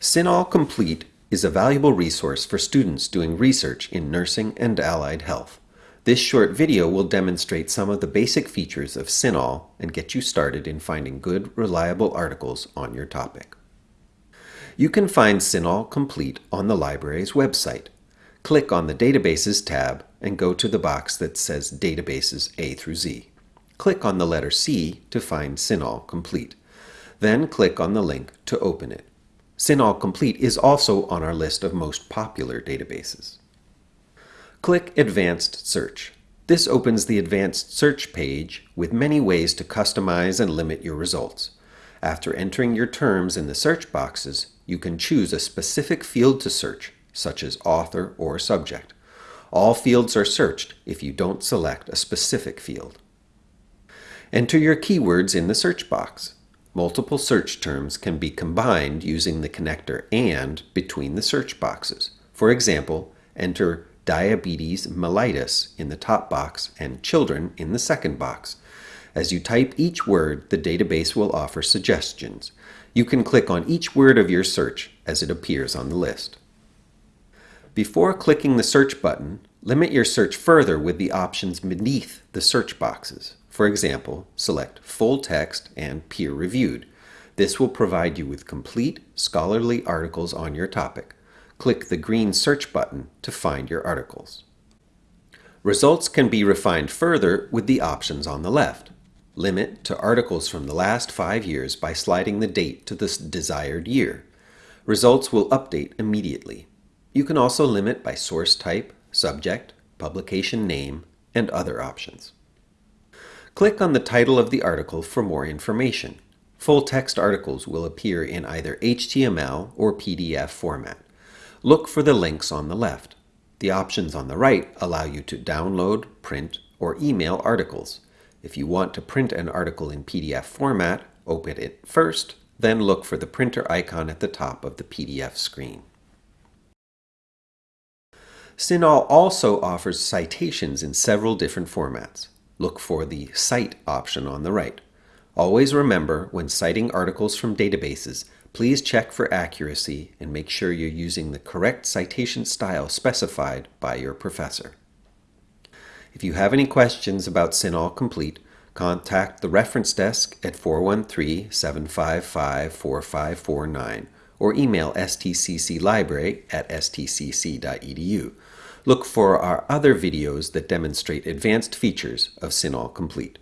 CINAHL Complete is a valuable resource for students doing research in nursing and allied health. This short video will demonstrate some of the basic features of CINAHL and get you started in finding good, reliable articles on your topic. You can find CINAHL Complete on the library's website. Click on the Databases tab and go to the box that says Databases A through Z. Click on the letter C to find CINAHL Complete. Then click on the link to open it. CINAHL Complete is also on our list of most popular databases. Click Advanced Search. This opens the Advanced Search page with many ways to customize and limit your results. After entering your terms in the search boxes, you can choose a specific field to search, such as author or subject. All fields are searched if you don't select a specific field. Enter your keywords in the search box. Multiple search terms can be combined using the connector AND between the search boxes. For example, enter diabetes mellitus in the top box and children in the second box. As you type each word, the database will offer suggestions. You can click on each word of your search as it appears on the list. Before clicking the search button, limit your search further with the options beneath the search boxes. For example, select Full Text and Peer Reviewed. This will provide you with complete scholarly articles on your topic. Click the green search button to find your articles. Results can be refined further with the options on the left. Limit to articles from the last five years by sliding the date to the desired year. Results will update immediately. You can also limit by source type, subject, publication name, and other options. Click on the title of the article for more information. Full text articles will appear in either HTML or PDF format. Look for the links on the left. The options on the right allow you to download, print, or email articles. If you want to print an article in PDF format, open it first, then look for the printer icon at the top of the PDF screen. CINAHL also offers citations in several different formats look for the Cite option on the right. Always remember, when citing articles from databases, please check for accuracy and make sure you're using the correct citation style specified by your professor. If you have any questions about CINAHL Complete, contact the reference desk at 413-755-4549 or email stcclibrary at stcc.edu. Look for our other videos that demonstrate advanced features of CINAHL Complete.